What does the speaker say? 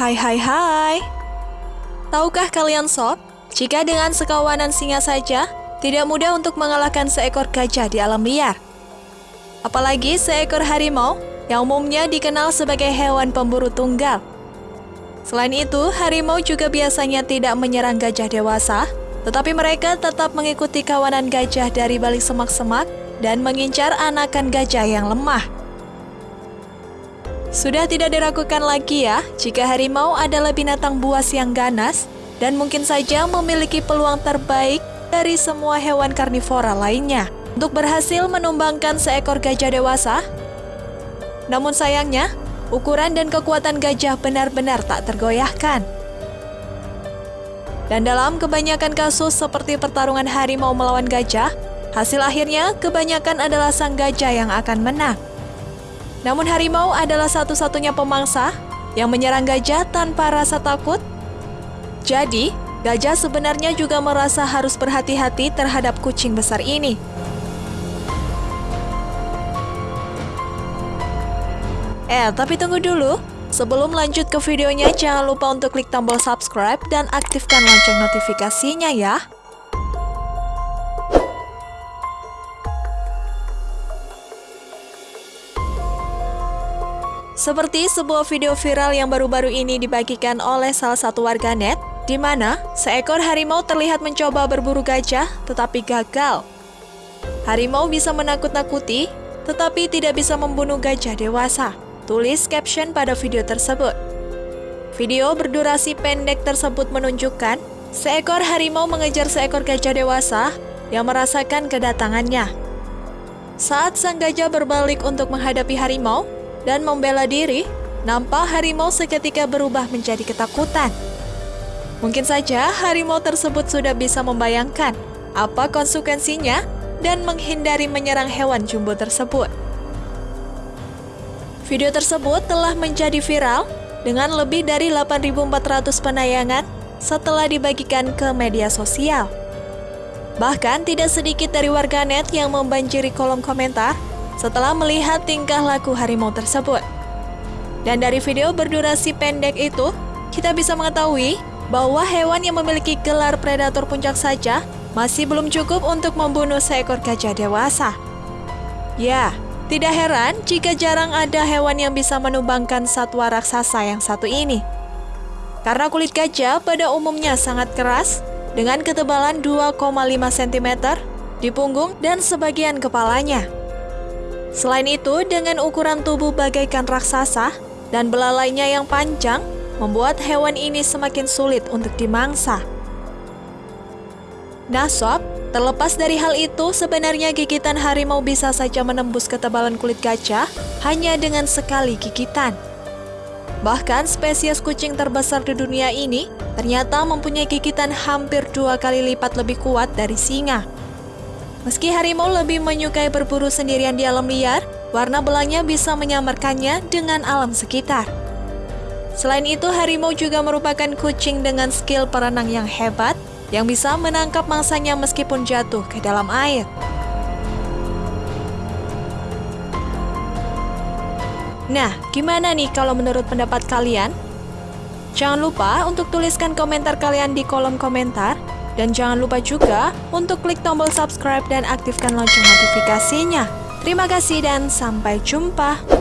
Hai hai hai. Tahukah kalian sob, jika dengan sekawanan singa saja, tidak mudah untuk mengalahkan seekor gajah di alam liar. Apalagi seekor harimau yang umumnya dikenal sebagai hewan pemburu tunggal. Selain itu, harimau juga biasanya tidak menyerang gajah dewasa, tetapi mereka tetap mengikuti kawanan gajah dari balik semak-semak dan mengincar anakan gajah yang lemah. Sudah tidak diragukan lagi ya, jika harimau adalah binatang buas yang ganas dan mungkin saja memiliki peluang terbaik dari semua hewan karnivora lainnya untuk berhasil menumbangkan seekor gajah dewasa. Namun sayangnya, ukuran dan kekuatan gajah benar-benar tak tergoyahkan. Dan dalam kebanyakan kasus seperti pertarungan harimau melawan gajah, hasil akhirnya kebanyakan adalah sang gajah yang akan menang. Namun harimau adalah satu-satunya pemangsa yang menyerang gajah tanpa rasa takut. Jadi, gajah sebenarnya juga merasa harus berhati-hati terhadap kucing besar ini. Eh, tapi tunggu dulu. Sebelum lanjut ke videonya, jangan lupa untuk klik tombol subscribe dan aktifkan lonceng notifikasinya ya. Seperti sebuah video viral yang baru-baru ini dibagikan oleh salah satu warganet, di mana seekor harimau terlihat mencoba berburu gajah tetapi gagal. Harimau bisa menakut-nakuti, tetapi tidak bisa membunuh gajah dewasa. Tulis caption pada video tersebut. Video berdurasi pendek tersebut menunjukkan seekor harimau mengejar seekor gajah dewasa yang merasakan kedatangannya. Saat sang gajah berbalik untuk menghadapi harimau, dan membela diri, nampak harimau seketika berubah menjadi ketakutan. Mungkin saja harimau tersebut sudah bisa membayangkan apa konsekuensinya dan menghindari menyerang hewan jumbo tersebut. Video tersebut telah menjadi viral dengan lebih dari 8.400 penayangan setelah dibagikan ke media sosial. Bahkan tidak sedikit dari warganet yang membanjiri kolom komentar setelah melihat tingkah laku harimau tersebut. Dan dari video berdurasi pendek itu, kita bisa mengetahui bahwa hewan yang memiliki gelar predator puncak saja masih belum cukup untuk membunuh seekor gajah dewasa. Ya, tidak heran jika jarang ada hewan yang bisa menumbangkan satwa raksasa yang satu ini. Karena kulit gajah pada umumnya sangat keras, dengan ketebalan 2,5 cm di punggung dan sebagian kepalanya. Selain itu, dengan ukuran tubuh bagaikan raksasa dan belalainya yang panjang, membuat hewan ini semakin sulit untuk dimangsa. Nah sob, terlepas dari hal itu, sebenarnya gigitan harimau bisa saja menembus ketebalan kulit gajah hanya dengan sekali gigitan. Bahkan spesies kucing terbesar di dunia ini ternyata mempunyai gigitan hampir dua kali lipat lebih kuat dari singa. Meski harimau lebih menyukai berburu sendirian di alam liar, warna belangnya bisa menyamarkannya dengan alam sekitar. Selain itu, harimau juga merupakan kucing dengan skill perenang yang hebat yang bisa menangkap mangsanya meskipun jatuh ke dalam air. Nah, gimana nih kalau menurut pendapat kalian? Jangan lupa untuk tuliskan komentar kalian di kolom komentar dan jangan lupa juga untuk klik tombol subscribe dan aktifkan lonceng notifikasinya. Terima kasih dan sampai jumpa.